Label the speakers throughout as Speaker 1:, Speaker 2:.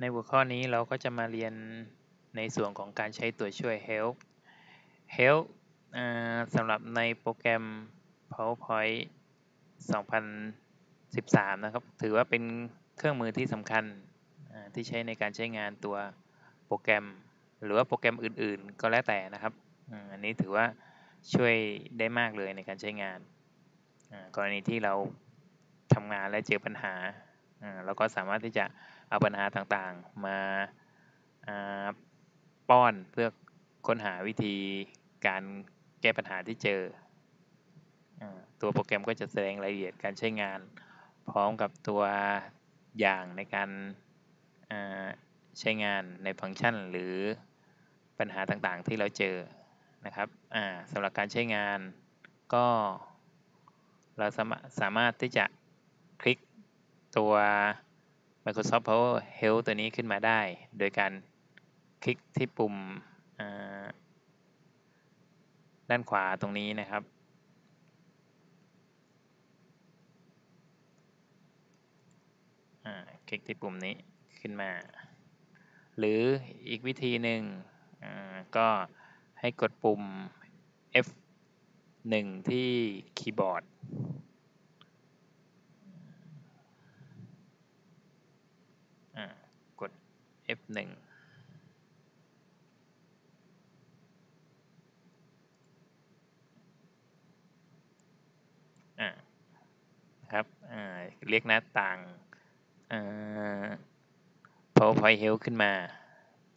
Speaker 1: ในหัวข้อนี้เราก็จะมาเรียนในส่วนของการใช้ตัวช่วย help help สำหรับในโปรแกรม PowerPoint 2013 นะครับ ถือว่าเป็นเครื่องมือที่สำคัญที่ใช้ในการใช้งานตัวโปรแกรม หรือว่าโปรแกรมอื่นๆ ก็แล้วแต่นะครับ อันนี้ถือว่าช่วยได้มากเลยในการใช้งาน กรณีที่เราทำงานและเจอปัญหา เราก็สามารถที่จะเอาปัญหาต่างๆ มาป้อนเพื่อค้นหาวิธีการแก้ปัญหาที่เจอ ตัวโปรแกรมก็จะแสดงรายละเอียดการใช้งาน พร้อมกับตัวอย่างในการใช้งานในฟังก์ชัน หรือปัญหาต่างๆที่เราเจอนะครับสำหรับการใช้งานก็เราสามารถที่จะ ตัว Microsoft Power Help ตัวนี้ขึ้นมาได้ โดยการคลิกที่ปุ่มด้านขวาตรงนี้นะครับ คลิกที่ปุ่มนี้ขึ้นมา หรืออีกวิธีหนึ่งก็ให้กดปุ่ม F1 ที่คีย์บอร์ด กด F1 ครับเรียกหน้าต่าง PowerPoint Help ขึ้นมา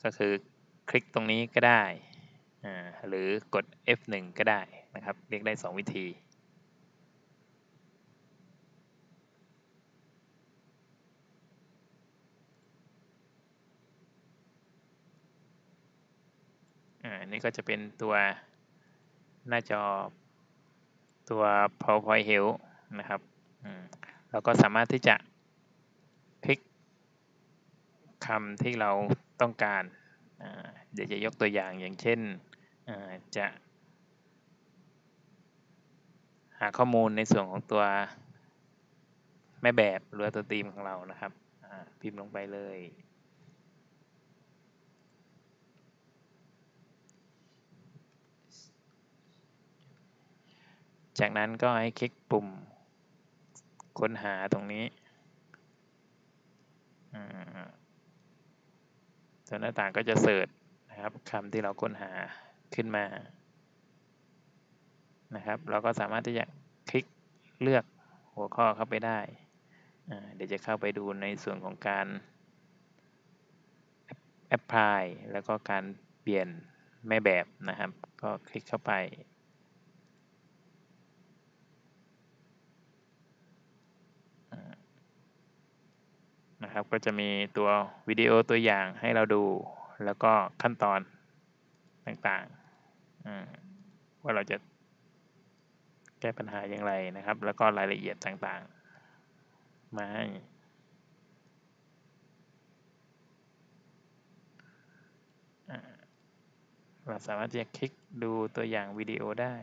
Speaker 1: ก็คือคลิกตรงนี้ก็ได้ หรือกด F1 ก็ได้นะครับ เรียกได้ 2 วิธีอั นนี้ก็จะเป็นตัวหน้าจอตัว PowerPoint Help นะครับเราก็สามารถที่จะคลิกคำที่เราต้องการ เดี๋ยวจะยกตัวอย่างอย่างเช่นจะ หาข้อมูลในส่วนของตัวแม่แบบหรือตัวตีมของเรานะครับพิมพ์ลงไปเลย จากนั้นก็ให้คลิกปุ่มค้นหาตรงนี้ตัวหน้าต่างก็จะเสิร์ชนะครับคำที่เราค้นหาขึ้นมานะครับ เราก็สามารถที่จะคลิกเลือกหัวข้อเข้าไปได้ เดี๋ยวจะเข้าไปดูในส่วนของการแอปพลายแล้วก็การเปลี่ยนแม่แบบนะครับ ก็คลิกเข้าไป นะครับ ก็จะมีตัววิดีโอตัวอย่างให้เราดู แล้วก็ขั้นตอนต่างๆ ว่าเราจะแก้ปัญหาอย่างไรนะครับ แล้วก็รายละเอียดต่างๆ มาให้เราสามารถจะคลิกดูตัวอย่างวิดีโอได้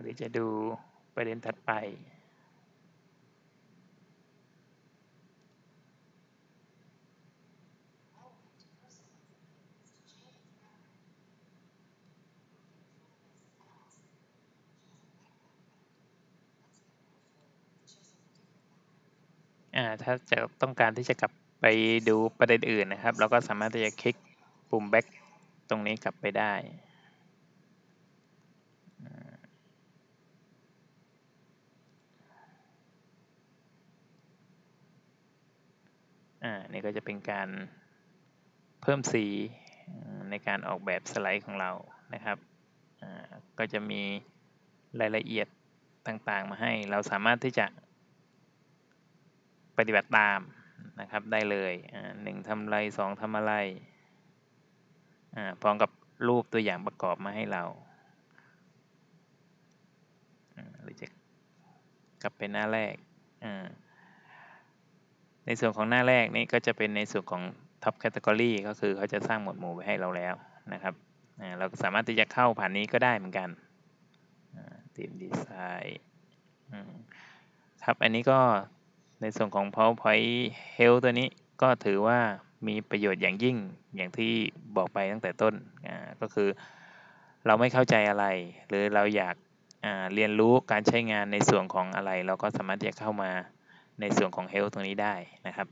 Speaker 1: หรือจะดูประเด็นถัดไปถ้าจะต้องการที่จะกลับไปดูประเด็นอื่นนะครับ เราก็สามารถที่จะคลิกปุ่ม back ตรงนี้กลับไปได้ อ่านี่ก็จะเป็นการเพิ่มสีในการออกแบบสไลด์ของเรานะครับอ่าก็จะมีรายละเอียดต่างๆ มาให้ เราสามารถที่จะปฏิบัติตามนะครับได้เลยหนึ่งทำอะไรสองทำอะไรพร้อมกับรูปตัวอย่างประกอบมาให้เราหรือจะกลับไปหน้าแรกอ่า ในส่วนของหน้าแรกนี่ก็จะเป็นในส่วนของ top category ก็คือเขาจะสร้างหมวดหมู่ไว้ให้เราแล้วนะครับเราสามารถที่จะเข้าผ่านนี้ก็ได้เหมือนกันทีมดีไซน์ครับอันนี้ก็ในส่วนของ PowerPoint Health ตัวนี้ก็ถือว่ามีประโยชน์อย่างยิ่งอย่างที่บอกไปตั้งแต่ต้นก็คือเราไม่เข้าใจอะไร หรือเราอยากเรียนรู้การใช้งานในส่วนของอะไร เราก็สามารถที่จะเข้ามา ในส่วนของ Health ตรงนี้ได้นะครับ